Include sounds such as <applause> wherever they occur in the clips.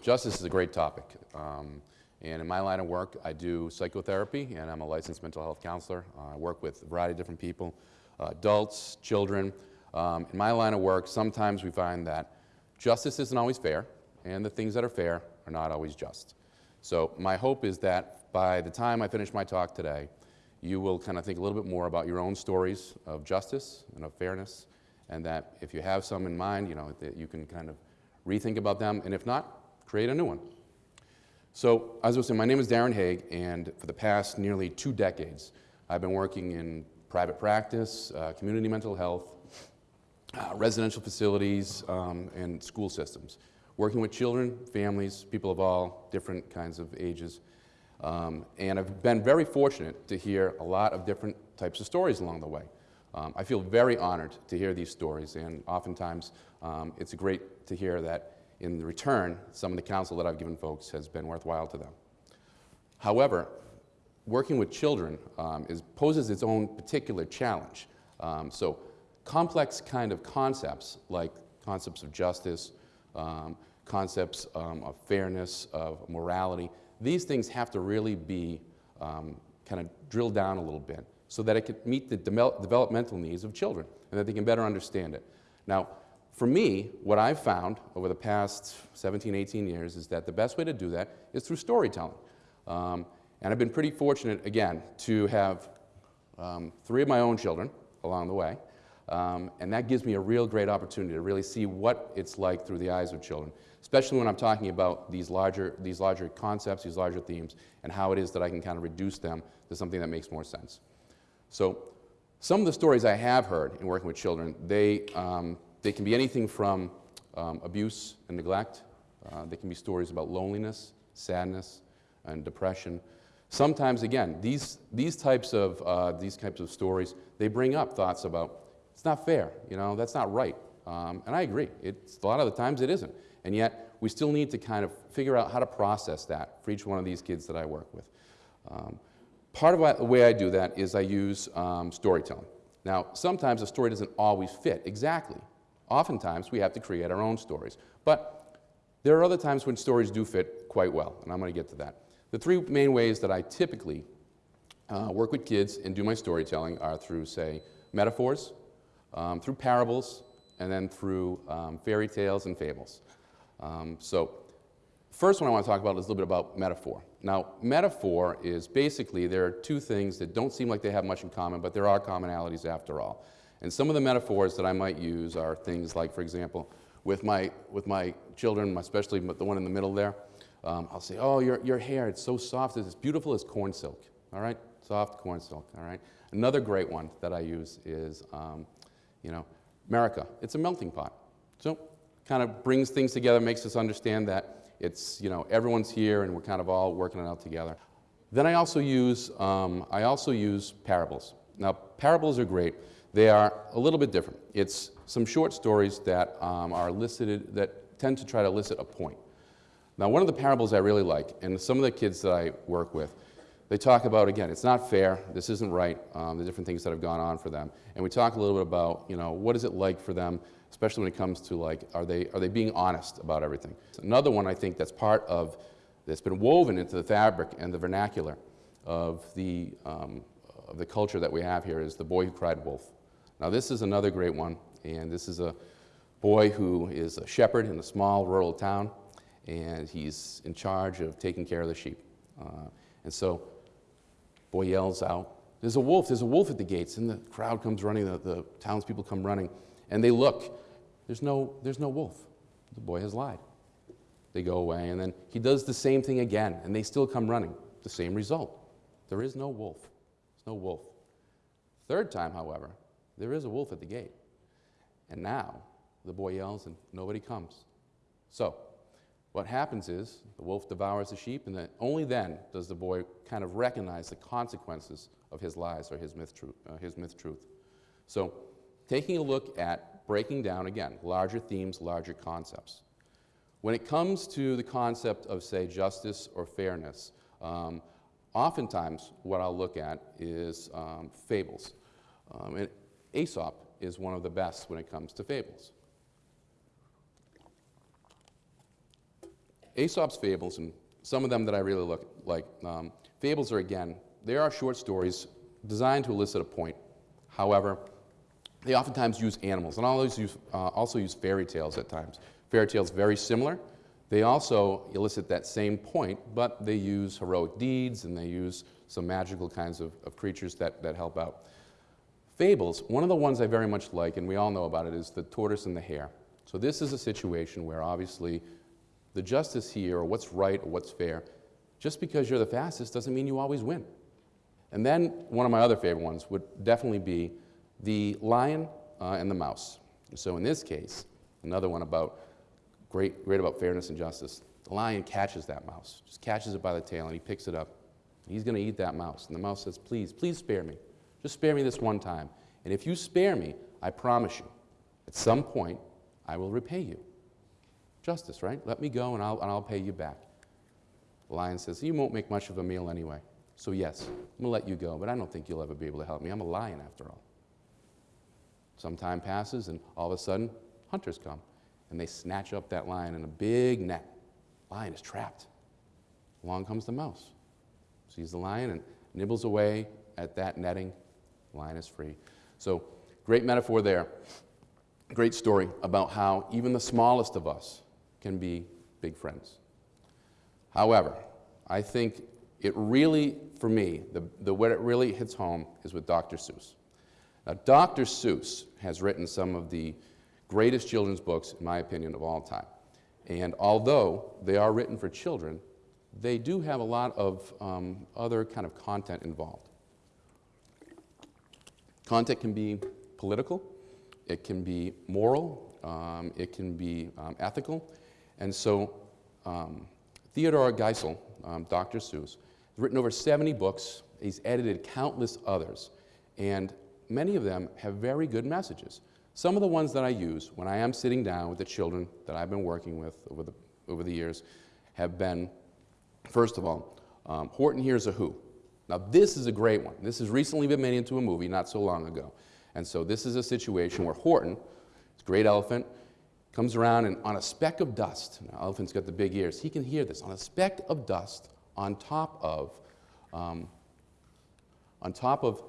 Justice is a great topic. Um, and in my line of work, I do psychotherapy, and I'm a licensed mental health counselor. Uh, I work with a variety of different people, uh, adults, children. Um, in my line of work, sometimes we find that justice isn't always fair, and the things that are fair are not always just. So my hope is that by the time I finish my talk today, you will kind of think a little bit more about your own stories of justice and of fairness, and that if you have some in mind, you know, that you can kind of rethink about them, and if not, create a new one. So, as I was saying, my name is Darren Haig, and for the past nearly two decades, I've been working in private practice, uh, community mental health, uh, residential facilities, um, and school systems, working with children, families, people of all different kinds of ages. Um, and I've been very fortunate to hear a lot of different types of stories along the way. Um, I feel very honored to hear these stories, and oftentimes um, it's great to hear that in return, some of the counsel that I've given folks has been worthwhile to them. However, working with children um, is, poses its own particular challenge. Um, so complex kind of concepts, like concepts of justice, um, concepts um, of fairness, of morality, these things have to really be um, kind of drilled down a little bit so that it can meet the de developmental needs of children and that they can better understand it. Now, for me, what I've found over the past 17, 18 years is that the best way to do that is through storytelling. Um, and I've been pretty fortunate, again, to have um, three of my own children along the way. Um, and that gives me a real great opportunity to really see what it's like through the eyes of children, especially when I'm talking about these larger, these larger concepts, these larger themes, and how it is that I can kind of reduce them to something that makes more sense. So some of the stories I have heard in working with children, they, um, they can be anything from um, abuse and neglect. Uh, they can be stories about loneliness, sadness, and depression. Sometimes, again, these, these, types of, uh, these types of stories, they bring up thoughts about, it's not fair, you know, that's not right. Um, and I agree. It's, a lot of the times it isn't. And yet, we still need to kind of figure out how to process that for each one of these kids that I work with. Um, part of the way I do that is I use um, storytelling. Now, sometimes a story doesn't always fit exactly Oftentimes, we have to create our own stories. But there are other times when stories do fit quite well, and I'm going to get to that. The three main ways that I typically uh, work with kids and do my storytelling are through, say, metaphors, um, through parables, and then through um, fairy tales and fables. Um, so first one I want to talk about is a little bit about metaphor. Now, metaphor is basically there are two things that don't seem like they have much in common, but there are commonalities after all. And some of the metaphors that I might use are things like, for example, with my, with my children, especially the one in the middle there, um, I'll say, oh, your, your hair, it's so soft, it's as beautiful as corn silk, all right? Soft corn silk, all right? Another great one that I use is, um, you know, America, it's a melting pot. So kind of brings things together, makes us understand that it's, you know, everyone's here and we're kind of all working it out together. Then I also use, um, I also use parables. Now, parables are great they are a little bit different. It's some short stories that um, are elicited, that tend to try to elicit a point. Now, one of the parables I really like, and some of the kids that I work with, they talk about, again, it's not fair, this isn't right, um, the different things that have gone on for them. And we talk a little bit about, you know, what is it like for them, especially when it comes to like, are they, are they being honest about everything? Another one I think that's part of, that's been woven into the fabric and the vernacular of the, um, of the culture that we have here is the boy who cried wolf. Now this is another great one, and this is a boy who is a shepherd in a small rural town, and he's in charge of taking care of the sheep. Uh, and so, boy yells out, there's a wolf, there's a wolf at the gates, and the crowd comes running, the, the townspeople come running, and they look, there's no, there's no wolf. The boy has lied. They go away, and then he does the same thing again, and they still come running. The same result. There is no wolf. There's no wolf. Third time, however, there is a wolf at the gate. And now the boy yells and nobody comes. So what happens is the wolf devours the sheep, and only then does the boy kind of recognize the consequences of his lies or his myth, truth, uh, his myth truth. So taking a look at breaking down, again, larger themes, larger concepts. When it comes to the concept of, say, justice or fairness, um, oftentimes what I'll look at is um, fables. Um, and Aesop is one of the best when it comes to fables. Aesop's fables, and some of them that I really look like, um, fables are, again, they are short stories designed to elicit a point. However, they oftentimes use animals, and always use, uh, also use fairy tales at times. Fairy tales very similar. They also elicit that same point, but they use heroic deeds and they use some magical kinds of, of creatures that, that help out. Fables, one of the ones I very much like, and we all know about it, is the tortoise and the hare. So this is a situation where obviously the justice here, or what's right or what's fair, just because you're the fastest doesn't mean you always win. And then one of my other favorite ones would definitely be the lion uh, and the mouse. So in this case, another one about great, great about fairness and justice. The lion catches that mouse, just catches it by the tail, and he picks it up. He's going to eat that mouse. And the mouse says, Please, please spare me. Just spare me this one time. And if you spare me, I promise you, at some point, I will repay you. Justice, right? Let me go and I'll, and I'll pay you back. The lion says, You won't make much of a meal anyway. So, yes, I'm going to let you go, but I don't think you'll ever be able to help me. I'm a lion after all. Some time passes, and all of a sudden, hunters come, and they snatch up that lion in a big net. Lion is trapped. Along comes the mouse. Sees the lion and nibbles away at that netting. Lion is free. So, great metaphor there. Great story about how even the smallest of us can be big friends. However, I think it really, for me, the, the what it really hits home is with Dr. Seuss. Now, Dr. Seuss has written some of the greatest children's books, in my opinion, of all time. And although they are written for children, they do have a lot of um, other kind of content involved. Content can be political, it can be moral, um, it can be um, ethical. And so um, Theodore Geisel, um, Dr. Seuss, has written over 70 books. He's edited countless others. And many of them have very good messages. Some of the ones that I use when I am sitting down with the children that I've been working with over the, over the years have been, first of all, um, Horton Hears a Who. Now, this is a great one. This has recently been made into a movie not so long ago. And so this is a situation where Horton, this great elephant, comes around and on a speck of dust, now elephant's got the big ears, he can hear this, on a speck of dust on top of, um, on top of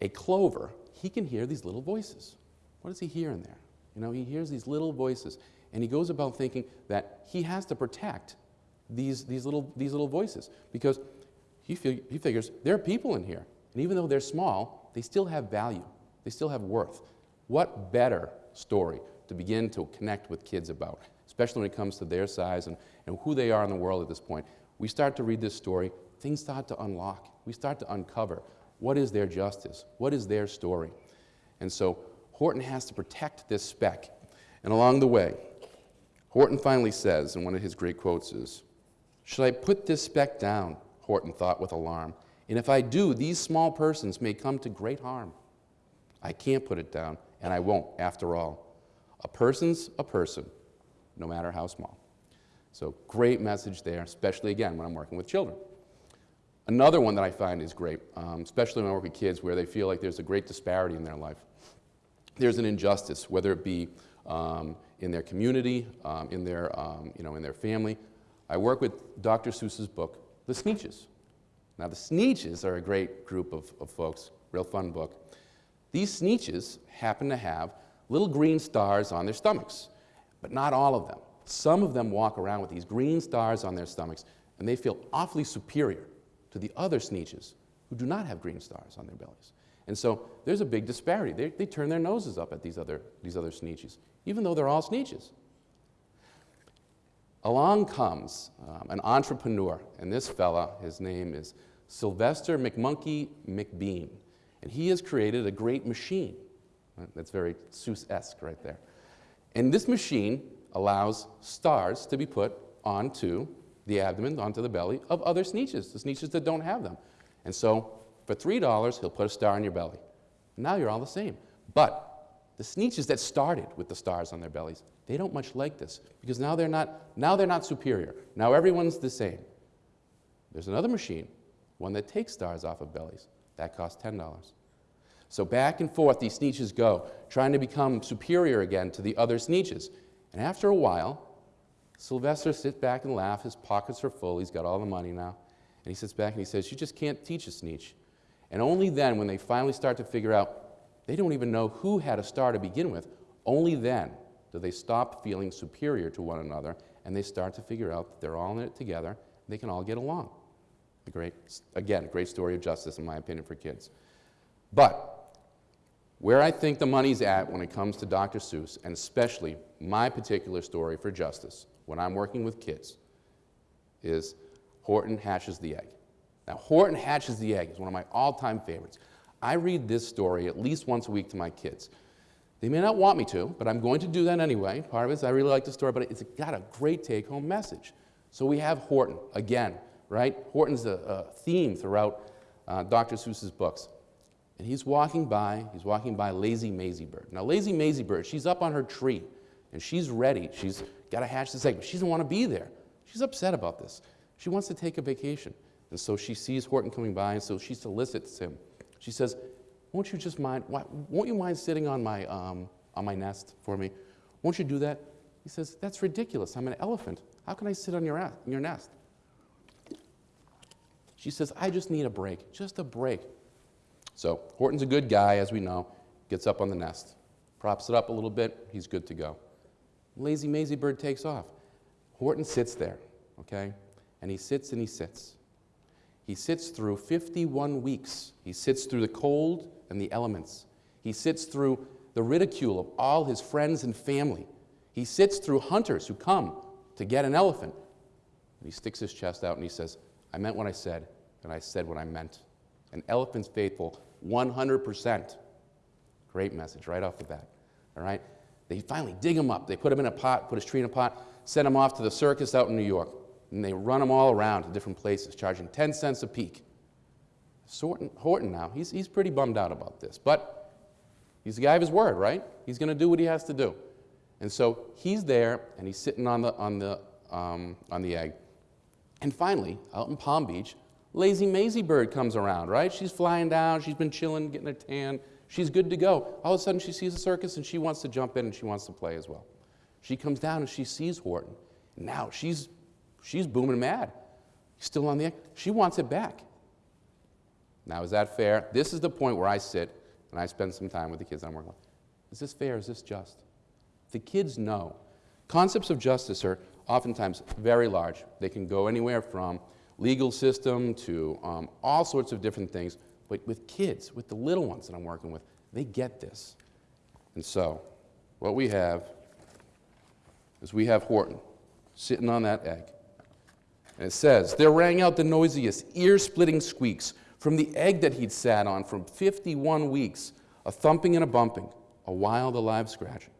a clover, he can hear these little voices. What does he hear in there? You know, he hears these little voices, and he goes about thinking that he has to protect these, these, little, these little voices because he, fig he figures there are people in here, and even though they're small, they still have value. They still have worth. What better story to begin to connect with kids about, especially when it comes to their size and, and who they are in the world at this point? We start to read this story, things start to unlock. We start to uncover what is their justice? What is their story? And so Horton has to protect this speck. And along the way, Horton finally says, and one of his great quotes is, Should I put this speck down? Horton thought with alarm. And if I do, these small persons may come to great harm. I can't put it down, and I won't, after all. A person's a person, no matter how small. So, great message there, especially again when I'm working with children. Another one that I find is great, um, especially when I work with kids where they feel like there's a great disparity in their life. There's an injustice, whether it be um, in their community, um, in, their, um, you know, in their family. I work with Dr. Seuss's book, The Sneetches. Now, the Sneetches are a great group of, of folks, real fun book. These Sneetches happen to have little green stars on their stomachs, but not all of them. Some of them walk around with these green stars on their stomachs, and they feel awfully superior to the other Sneeches who do not have green stars on their bellies. And so there's a big disparity. They, they turn their noses up at these other, these other Sneetches, even though they're all Sneetches. Along comes um, an entrepreneur, and this fella, his name is Sylvester McMonkey McBean. And he has created a great machine. That's very Seuss-esque right there. And this machine allows stars to be put onto the abdomen, onto the belly of other sneetches, the sneetches that don't have them. And so for $3, he'll put a star on your belly. Now you're all the same. But the sneetches that started with the stars on their bellies, they don't much like this because now they're not, now they're not superior. Now everyone's the same. There's another machine, one that takes stars off of bellies. That costs $10. So back and forth these Sneetches go, trying to become superior again to the other Sneetches. And after a while, Sylvester sits back and laughs. His pockets are full. He's got all the money now. And he sits back and he says, You just can't teach a Sneetch. And only then, when they finally start to figure out they don't even know who had a star to begin with, only then do they stop feeling superior to one another and they start to figure out that they're all in it together they can all get along. A great, again, a great story of justice, in my opinion, for kids. But where I think the money's at when it comes to Dr. Seuss, and especially my particular story for justice, when I'm working with kids, is Horton hatches the egg. Now, Horton hatches the egg is one of my all-time favorites. I read this story at least once a week to my kids. They may not want me to, but I'm going to do that anyway. Part of it is I really like the story, but it's got a great take-home message. So we have Horton, again, right? Horton's a, a theme throughout uh, Dr. Seuss's books. And he's walking by, he's walking by Lazy Mayzie Bird. Now, Lazy Mayzie Bird, she's up on her tree, and she's ready. She's got to hatch this egg, but she doesn't want to be there. She's upset about this. She wants to take a vacation. And so she sees Horton coming by, and so she solicits him. She says, won't you just mind, won't you mind sitting on my, um, on my nest for me? Won't you do that? He says, that's ridiculous. I'm an elephant. How can I sit on your, your nest? She says, I just need a break, just a break. So Horton's a good guy, as we know, gets up on the nest, props it up a little bit, he's good to go. Lazy Mayzie Bird takes off. Horton sits there, okay? And he sits and he sits. He sits through 51 weeks. He sits through the cold and the elements. He sits through the ridicule of all his friends and family. He sits through hunters who come to get an elephant. And he sticks his chest out and he says, I meant what I said, and I said what I meant. An elephant's faithful 100%. Great message right off the bat. All right? They finally dig him up. They put him in a pot, put his tree in a pot, send him off to the circus out in New York. And they run him all around to different places, charging 10 cents a peek. Horton, Horton now, he's, he's pretty bummed out about this. But he's the guy of his word, right? He's going to do what he has to do. And so he's there, and he's sitting on the, on the, um, on the egg. And finally, out in Palm Beach, Lazy Mayzie Bird comes around, right? She's flying down, she's been chilling, getting a tan, she's good to go. All of a sudden, she sees a circus and she wants to jump in and she wants to play as well. She comes down and she sees Horton. Now she's, she's booming mad. Still on the egg. She wants it back. Now, is that fair? This is the point where I sit and I spend some time with the kids I'm working with. Is this fair? Is this just? The kids know. Concepts of justice are oftentimes very large. They can go anywhere from legal system to um, all sorts of different things. But with kids, with the little ones that I'm working with, they get this. And so, what we have is we have Horton sitting on that egg. And it says, There rang out the noisiest, ear splitting squeaks from the egg that he'd sat on for 51 weeks, a thumping and a bumping, a wild, alive scratching.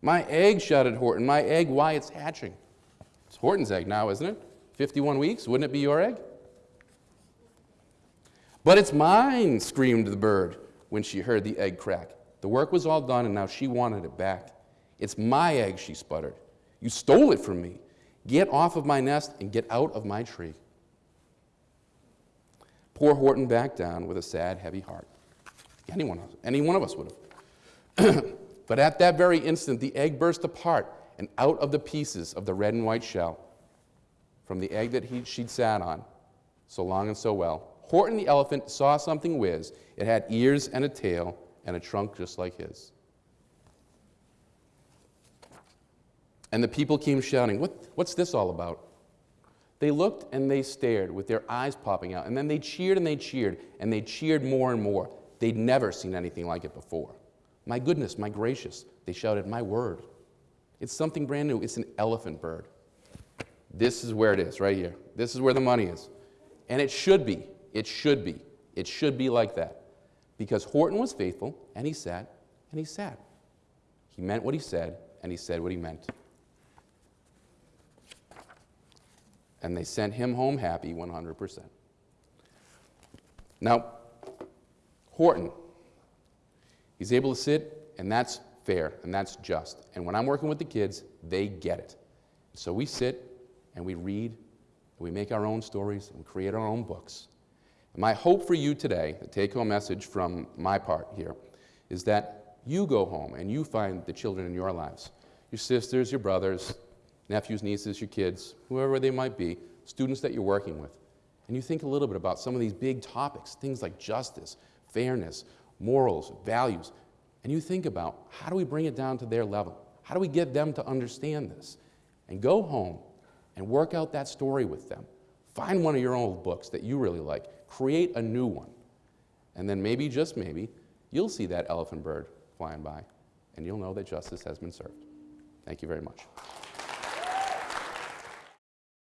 My egg, shouted Horton, my egg, why it's hatching. It's Horton's egg now, isn't it? 51 weeks, wouldn't it be your egg? But it's mine, screamed the bird when she heard the egg crack. The work was all done and now she wanted it back. It's my egg, she sputtered. You stole it from me. Get off of my nest and get out of my tree. Poor Horton backed down with a sad, heavy heart. Anyone, any one of us would have. <clears throat> but at that very instant, the egg burst apart, and out of the pieces of the red and white shell from the egg that he, she'd sat on so long and so well. Horton the elephant saw something whiz. It had ears and a tail and a trunk just like his. And the people came shouting, what, What's this all about? They looked and they stared with their eyes popping out, and then they cheered and they cheered, and they cheered more and more. They'd never seen anything like it before. My goodness, my gracious, they shouted, My word. It's something brand new. It's an elephant bird. This is where it is, right here. This is where the money is. And it should be. It should be. It should be like that. Because Horton was faithful, and he sat, and he sat. He meant what he said, and he said what he meant. And they sent him home happy 100%. Now, Horton, he's able to sit, and that's fair, and that's just. And when I'm working with the kids, they get it. So we sit, and we read, and we make our own stories, and create our own books. And my hope for you today, the take home message from my part here, is that you go home and you find the children in your lives your sisters, your brothers, nephews, nieces, your kids, whoever they might be, students that you're working with, and you think a little bit about some of these big topics, things like justice, fairness, morals, values, and you think about how do we bring it down to their level? How do we get them to understand this? And go home and work out that story with them. Find one of your old books that you really like, create a new one. And then maybe, just maybe, you'll see that elephant bird flying by, and you'll know that justice has been served. Thank you very much.